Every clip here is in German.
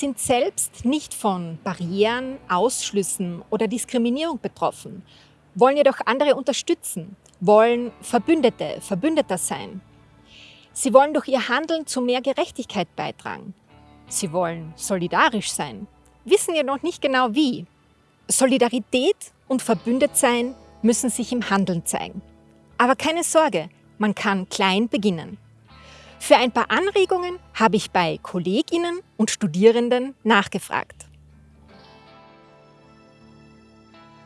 sind selbst nicht von Barrieren, Ausschlüssen oder Diskriminierung betroffen, wollen jedoch andere unterstützen, wollen Verbündete, Verbündeter sein. Sie wollen durch ihr Handeln zu mehr Gerechtigkeit beitragen. Sie wollen solidarisch sein, wissen jedoch nicht genau wie. Solidarität und Verbündetsein müssen sich im Handeln zeigen. Aber keine Sorge, man kann klein beginnen. Für ein paar Anregungen habe ich bei Kolleginnen und Studierenden nachgefragt.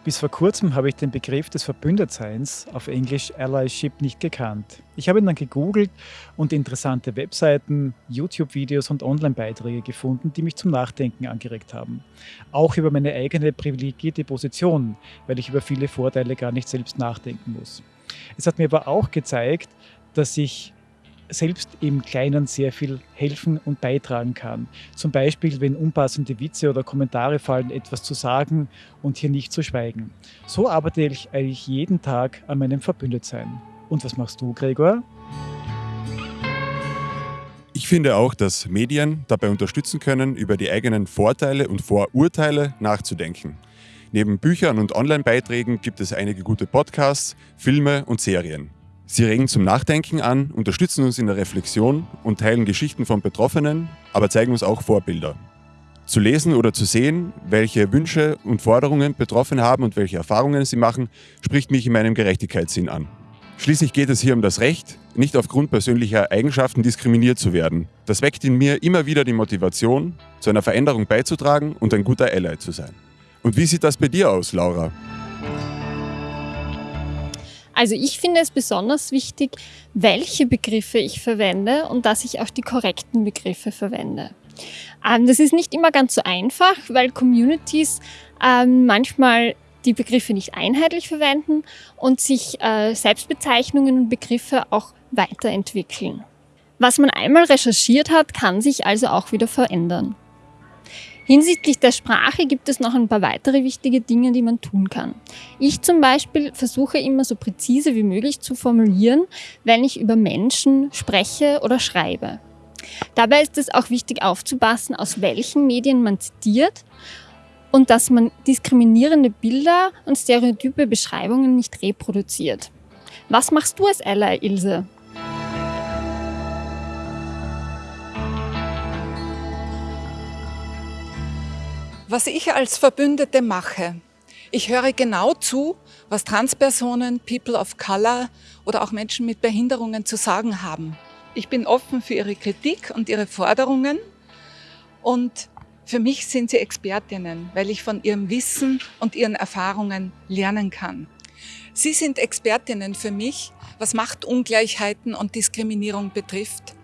Bis vor kurzem habe ich den Begriff des Verbündetseins auf Englisch Allyship nicht gekannt. Ich habe ihn dann gegoogelt und interessante Webseiten, YouTube-Videos und Online-Beiträge gefunden, die mich zum Nachdenken angeregt haben. Auch über meine eigene privilegierte Position, weil ich über viele Vorteile gar nicht selbst nachdenken muss. Es hat mir aber auch gezeigt, dass ich selbst im Kleinen sehr viel helfen und beitragen kann. Zum Beispiel, wenn unpassende Witze oder Kommentare fallen, etwas zu sagen und hier nicht zu schweigen. So arbeite ich eigentlich jeden Tag an meinem Verbündetsein. Und was machst du, Gregor? Ich finde auch, dass Medien dabei unterstützen können, über die eigenen Vorteile und Vorurteile nachzudenken. Neben Büchern und Online-Beiträgen gibt es einige gute Podcasts, Filme und Serien. Sie regen zum Nachdenken an, unterstützen uns in der Reflexion und teilen Geschichten von Betroffenen, aber zeigen uns auch Vorbilder. Zu lesen oder zu sehen, welche Wünsche und Forderungen Betroffene haben und welche Erfahrungen sie machen, spricht mich in meinem Gerechtigkeitssinn an. Schließlich geht es hier um das Recht, nicht aufgrund persönlicher Eigenschaften diskriminiert zu werden. Das weckt in mir immer wieder die Motivation, zu einer Veränderung beizutragen und ein guter Ally zu sein. Und wie sieht das bei dir aus, Laura? Also ich finde es besonders wichtig, welche Begriffe ich verwende und dass ich auch die korrekten Begriffe verwende. Ähm, das ist nicht immer ganz so einfach, weil Communities ähm, manchmal die Begriffe nicht einheitlich verwenden und sich äh, Selbstbezeichnungen und Begriffe auch weiterentwickeln. Was man einmal recherchiert hat, kann sich also auch wieder verändern. Hinsichtlich der Sprache gibt es noch ein paar weitere wichtige Dinge, die man tun kann. Ich zum Beispiel versuche immer so präzise wie möglich zu formulieren, wenn ich über Menschen spreche oder schreibe. Dabei ist es auch wichtig aufzupassen, aus welchen Medien man zitiert und dass man diskriminierende Bilder und stereotype Beschreibungen nicht reproduziert. Was machst du als Ally, Ilse? Was ich als Verbündete mache, ich höre genau zu, was Transpersonen, People of Color oder auch Menschen mit Behinderungen zu sagen haben. Ich bin offen für ihre Kritik und ihre Forderungen und für mich sind sie Expertinnen, weil ich von ihrem Wissen und ihren Erfahrungen lernen kann. Sie sind Expertinnen für mich, was Machtungleichheiten und Diskriminierung betrifft.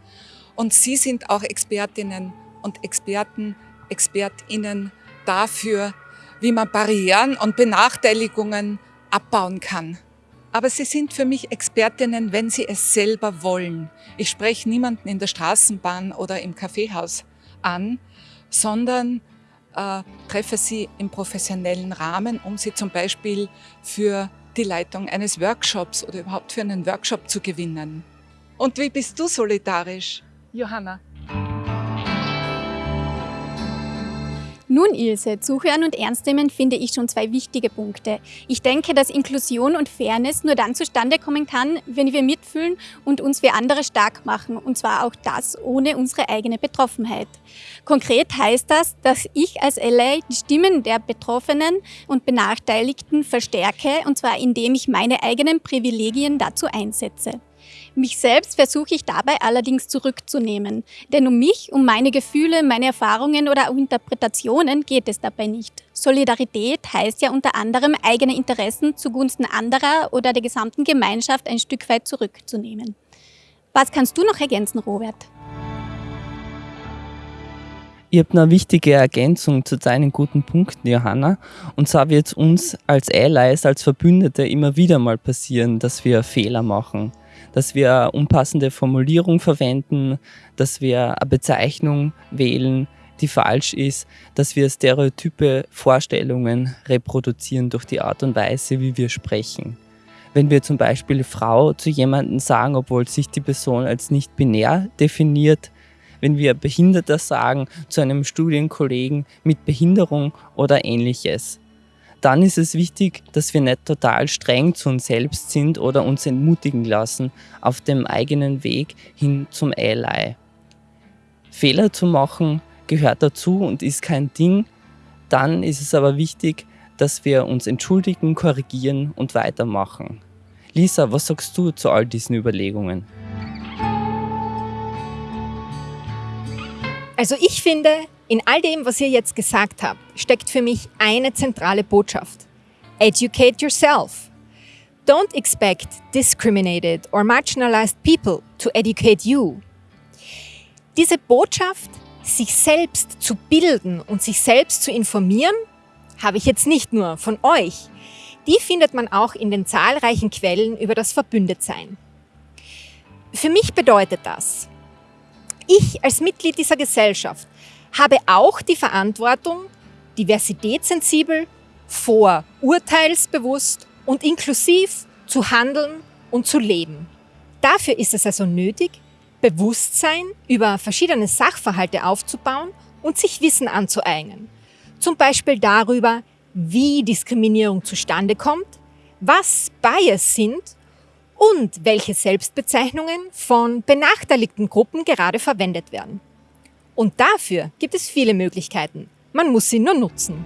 Und Sie sind auch Expertinnen und Experten, Expertinnen dafür, wie man Barrieren und Benachteiligungen abbauen kann. Aber sie sind für mich Expertinnen, wenn sie es selber wollen. Ich spreche niemanden in der Straßenbahn oder im Kaffeehaus an, sondern äh, treffe sie im professionellen Rahmen, um sie zum Beispiel für die Leitung eines Workshops oder überhaupt für einen Workshop zu gewinnen. Und wie bist du solidarisch, Johanna? Nun, Ilse, zuhören und ernst nehmen finde ich schon zwei wichtige Punkte. Ich denke, dass Inklusion und Fairness nur dann zustande kommen kann, wenn wir mitfühlen und uns für andere stark machen. Und zwar auch das ohne unsere eigene Betroffenheit. Konkret heißt das, dass ich als LA die Stimmen der Betroffenen und Benachteiligten verstärke, und zwar indem ich meine eigenen Privilegien dazu einsetze. Mich selbst versuche ich dabei allerdings zurückzunehmen, denn um mich, um meine Gefühle, meine Erfahrungen oder Interpretationen geht es dabei nicht. Solidarität heißt ja unter anderem, eigene Interessen zugunsten anderer oder der gesamten Gemeinschaft ein Stück weit zurückzunehmen. Was kannst du noch ergänzen, Robert? Ihr habt eine wichtige Ergänzung zu deinen guten Punkten, Johanna. Und zwar wird es uns als Allies, als Verbündete immer wieder mal passieren, dass wir Fehler machen dass wir unpassende Formulierung verwenden, dass wir eine Bezeichnung wählen, die falsch ist, dass wir stereotype Vorstellungen reproduzieren durch die Art und Weise, wie wir sprechen. Wenn wir zum Beispiel Frau zu jemandem sagen, obwohl sich die Person als nicht binär definiert, wenn wir Behinderter sagen zu einem Studienkollegen mit Behinderung oder ähnliches. Dann ist es wichtig, dass wir nicht total streng zu uns selbst sind oder uns entmutigen lassen auf dem eigenen Weg hin zum Ally. Fehler zu machen gehört dazu und ist kein Ding. Dann ist es aber wichtig, dass wir uns entschuldigen, korrigieren und weitermachen. Lisa, was sagst du zu all diesen Überlegungen? Also ich finde, in all dem, was ihr jetzt gesagt habt, steckt für mich eine zentrale Botschaft. Educate yourself. Don't expect discriminated or marginalized people to educate you. Diese Botschaft, sich selbst zu bilden und sich selbst zu informieren, habe ich jetzt nicht nur von euch. Die findet man auch in den zahlreichen Quellen über das Verbündetsein. Für mich bedeutet das, ich als Mitglied dieser Gesellschaft habe auch die Verantwortung, diversitätssensibel, vorurteilsbewusst und inklusiv zu handeln und zu leben. Dafür ist es also nötig, Bewusstsein über verschiedene Sachverhalte aufzubauen und sich Wissen anzueignen. Zum Beispiel darüber, wie Diskriminierung zustande kommt, was Bias sind und welche Selbstbezeichnungen von benachteiligten Gruppen gerade verwendet werden. Und dafür gibt es viele Möglichkeiten. Man muss sie nur nutzen.